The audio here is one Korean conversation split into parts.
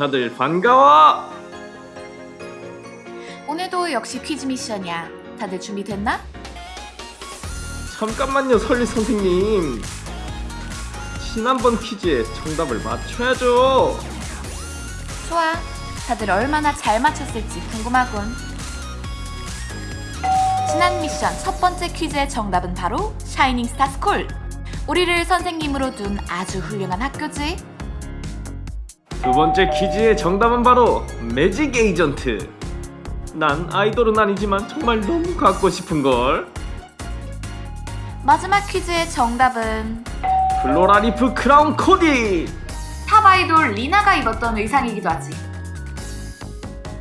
다들 반가워 오늘도 역시 퀴즈 미션이야. 다들 준비됐나? 잠깐만요 설리 선생님 지난번 퀴즈의 정답을 맞춰야죠 좋아. 다들 얼마나 잘 맞췄을지 궁금하군. 지난 미션 첫 번째 퀴즈의 정답은 바로 샤이닝 스타 스쿨. 우리를 선생님으로 둔 아주 훌륭한 학교지. 두 번째 퀴즈의 정답은 바로 매직 에이전트 난 아이돌은 아니지만 정말 너무 갖고 싶은걸 마지막 퀴즈의 정답은 플로라 리프 크라운 코디 탑 아이돌 리나가 입었던 의상이기도 하지.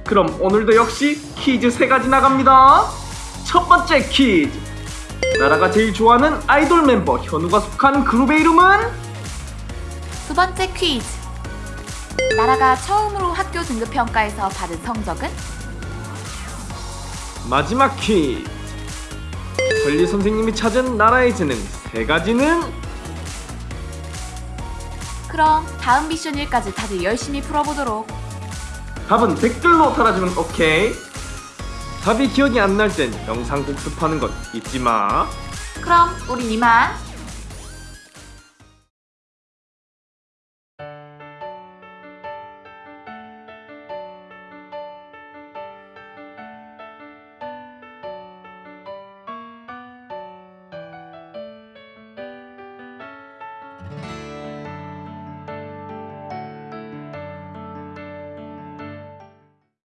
그럼 오늘도 역시 퀴즈 세 가지 나갑니다. 첫 번째 퀴즈. 나라가 제일 좋아하는 아이돌 멤버 현우가 속한 그룹의 이름은 두 번째 퀴즈. 나라가 처음으로 학교 등급 평가에서 받은 성적은 마지막 퀴즈. 권리 선생님이 찾은 나라의 재능 세 가지는 그럼 다음 미션 1까지 다들 열심히 풀어보도록. 답은 댓글로 달아주면 오케이. 답이 기억이 안 날 땐 영상 복습하는 건 잊지 마. 그럼 우린 이만